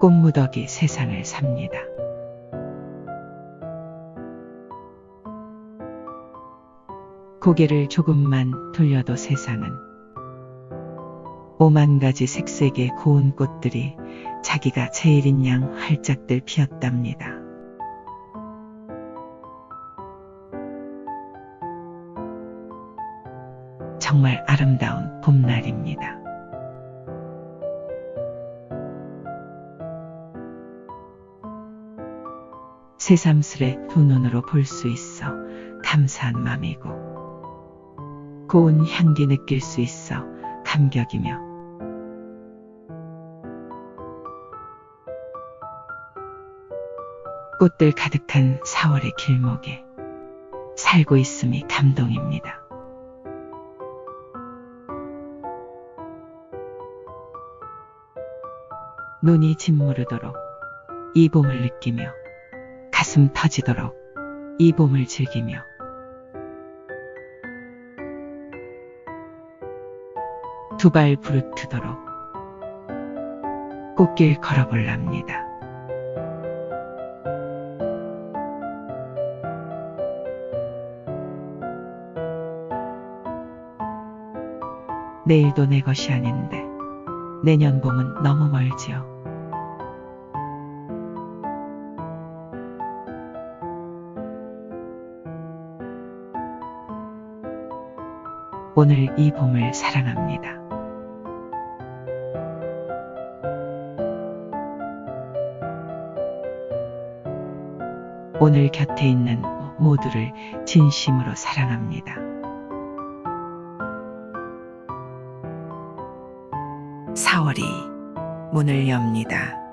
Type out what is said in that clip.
꽃무더기 세상을 삽니다. 고개를 조금만 돌려도 세상은 오만 가지 색색의 고운 꽃들이 자기가 제일인 양 활짝들 피었답니다. 정말 아름다운 봄날입니다. 새삼스레 두 눈으로 볼 수 있어 감사한 맘이고 고운 향기 느낄 수 있어 감격이며 꽃들 가득한 4월의 길목에 살고 있음이 감동입니다. 눈이 짓무르도록 이 봄을 느끼며 가슴 터지도록 이 봄을 즐기며 두 발 부르트도록 꽃길 걸어볼랍니다. 내일도 내 것이 아닌데 내년 봄은 너무 멀지요. 오늘 이 봄을 사랑합니다. 오늘 곁에 있는 모두를 진심으로 사랑합니다. 4월이 문을 엽니다.